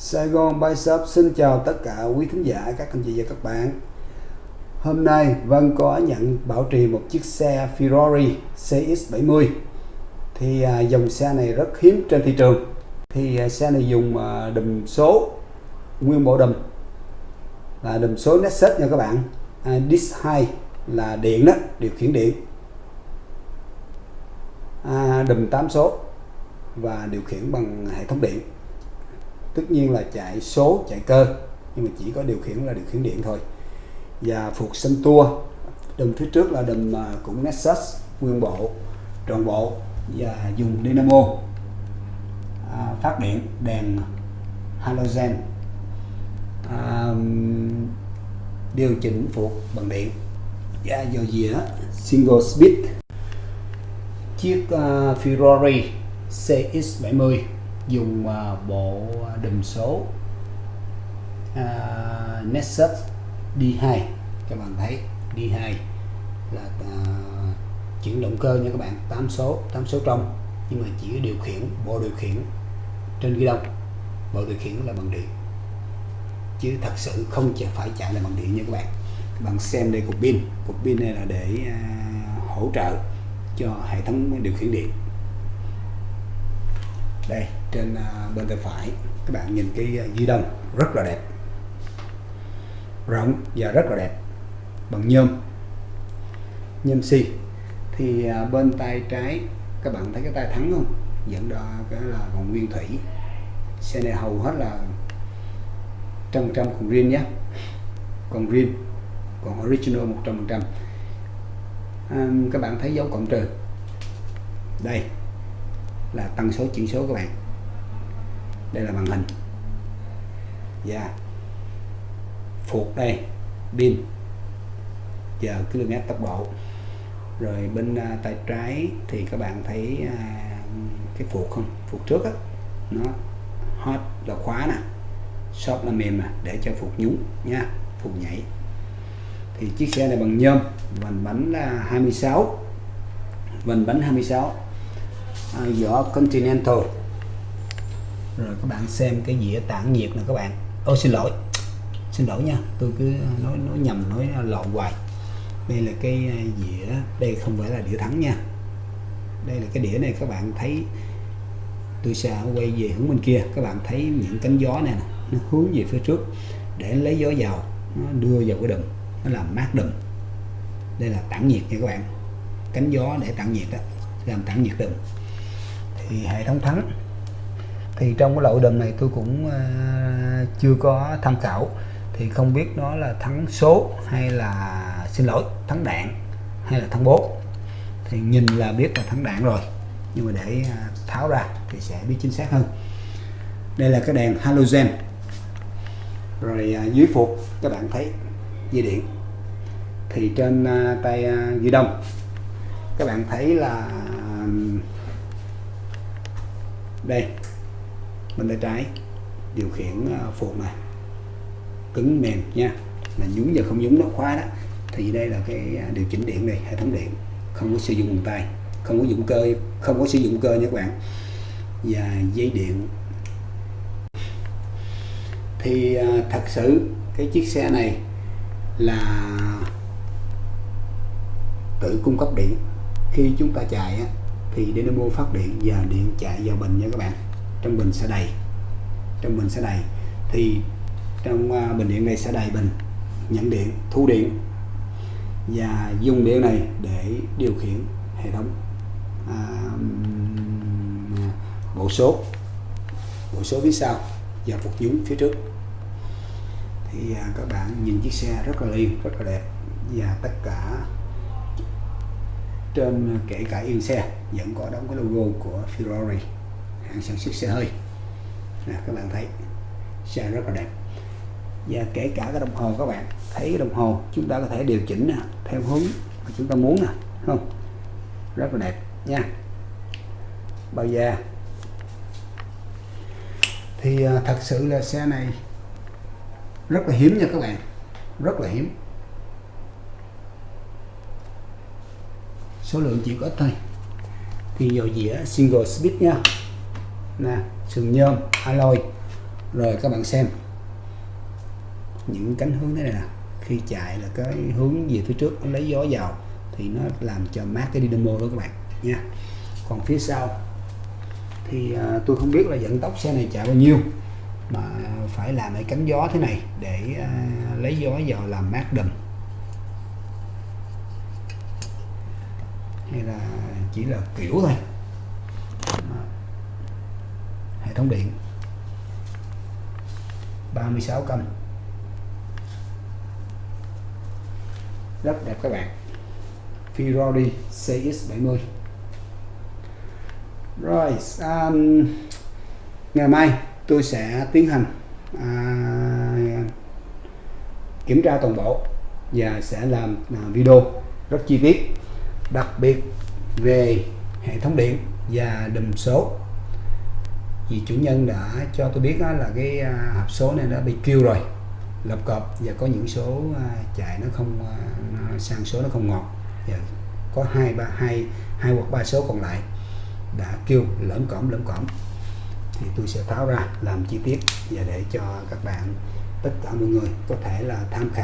Saigon Bicep xin chào tất cả quý thính giả, các anh chị và các bạn. Hôm nay Vân có nhận bảo trì một chiếc xe Ferrari CX70 Thì à, dòng xe này rất hiếm trên thị trường. Thì à, xe này dùng à, đùm số nguyên bộ đùm là đùm số Nexus nha các bạn. À, Disc 2 là điện đó, điều khiển điện. À, đùm 8 số và điều khiển bằng hệ thống điện tất nhiên là chạy số chạy cơ nhưng mà chỉ có điều khiển là điều khiển điện thôi. Và phục sân tua đầm phía trước là đầm à, cũng Nexus nguyên bộ tròn bộ và dùng dynamo à, phát điện đèn halogen à, điều chỉnh phục bằng điện. Và dò dĩa single speed chiếc uh, Ferrari CX70 dùng uh, bộ đùm số uh, Nexus D2 các bạn thấy D2 là uh, chuyển động cơ nha các bạn 8 số 8 số trong nhưng mà chỉ điều khiển bộ điều khiển trên ghi đông bộ điều khiển là bằng điện. Chứ thật sự không phải chạy là bằng điện nha các bạn. Các bạn xem đây cục pin. Cục pin này là để uh, hỗ trợ cho hệ thống điều khiển điện. Đây trên à, bên tay phải. Các bạn nhìn cái à, di động rất là đẹp. Rộng và rất là đẹp. Bằng nhôm. Nhôm xi thì à, bên tay trái các bạn thấy cái tay thắng không? Dẫn đó cái là còn nguyên thủy. Xe này hầu hết là trăm trăm còn riêng nhé. Còn riêng. Còn original 100 trăm à, các bạn thấy dấu cộng trừ đây là tăng số chuyển số các bạn đây là màn hình. Và yeah. phục đây pin. Giờ km tốc độ. Rồi bên à, tay trái thì các bạn thấy à, cái phục không? Phục trước á nó hot là khóa nè. Shop là mềm nè để cho phục nhúng nha phục nhảy. Thì chiếc xe này bằng nhôm vành bánh là 26 vành bánh 26 à, vỏ Continental rồi các bạn xem cái dĩa tản nhiệt nè các bạn. Ô, xin lỗi. Xin lỗi nha, tôi cứ nói nói nhầm, nói lộn hoài. Đây là cái à, dĩa, đây không phải là đĩa thắng nha. Đây là cái đĩa này các bạn thấy, tôi sẽ quay về hướng bên kia. Các bạn thấy những cánh gió này nè, nó hướng về phía trước để lấy gió vào, nó đưa vào cái đùm, nó làm mát đùm. Đây là tản nhiệt nha các bạn. Cánh gió để tản nhiệt đó làm tản nhiệt đùm. Thì hệ thống thắng thì trong cái loại đùm này tôi cũng uh, chưa có tham khảo. Thì không biết nó là thắng số hay là xin lỗi thắng đạn hay là thắng bố thì nhìn là biết là thắng đạn rồi nhưng mà để uh, tháo ra thì sẽ biết chính xác hơn. Đây là cái đèn halogen. Rồi uh, dưới phục các bạn thấy dây điện. Thì trên uh, tay uh, ghi đông các bạn thấy là đây bên tay trái điều khiển uh, này. Cứng mềm nha. Là nhúng và không nhúng nó khóa đó. Thì đây là cái à, điều chỉnh điện này hệ thống điện. Không có sử dụng bằng tay không có dụng cơ không có sử dụng cơ nha các bạn. Và dây điện. Thì à, thật sự cái chiếc xe này là tự cung cấp điện. Khi chúng ta chạy thì dynamo phát điện và điện chạy vào bình nha các bạn trong bình sẽ đầy. Trong bình sẽ đầy. Thì trong à, bình điện này sẽ đầy bình nhận điện thu điện và dùng điện này để điều khiển hệ thống. À, bộ số bộ số phía sau và phục nhúng phía trước. Thì à, các bạn nhìn chiếc xe rất là liền rất là đẹp và tất cả trên à, kể cả yên xe vẫn có đóng cái logo của Ferrari hãng sản xuất xe hơi. À, các bạn thấy xe rất là đẹp. Và kể cả cái đồng hồ các bạn thấy cái đồng hồ chúng ta có thể điều chỉnh nè, theo hướng mà chúng ta muốn nè không? Rất là đẹp nha. Bao da. Thì à, thật sự là xe này rất là hiếm nha các bạn rất là hiếm. Số lượng chỉ có thôi. Thì dầu dĩa single speed nha nè sừng nhôm alloy. Rồi các bạn xem. Những cánh hướng thế này nè. Khi chạy là cái hướng về phía trước nó lấy gió vào thì nó làm cho mát cái dynamo đó các bạn nha. Còn phía sau thì à, tôi không biết là vận tốc xe này chạy bao nhiêu mà phải làm cái cánh gió thế này để à, lấy gió vào làm mát đùm hay là chỉ là kiểu thôi Đó. hệ thống điện. 36 cân. Rất đẹp các bạn. Ferrari CX70 rồi um, ngày mai tôi sẽ tiến hành à, kiểm tra toàn bộ và sẽ làm à, video rất chi tiết đặc biệt về hệ thống điện và đùm số vì chủ nhân đã cho tôi biết là cái à, hộp số này đã bị kêu rồi lập cọp và có những số à, chạy nó không à, nó sang số nó không ngọt. Và có hai ba, hai hai hoặc ba số còn lại đã kêu lỡm cõm lỡm cõm thì tôi sẽ tháo ra làm chi tiết và để cho các bạn, tất cả mọi người có thể là tham khảo.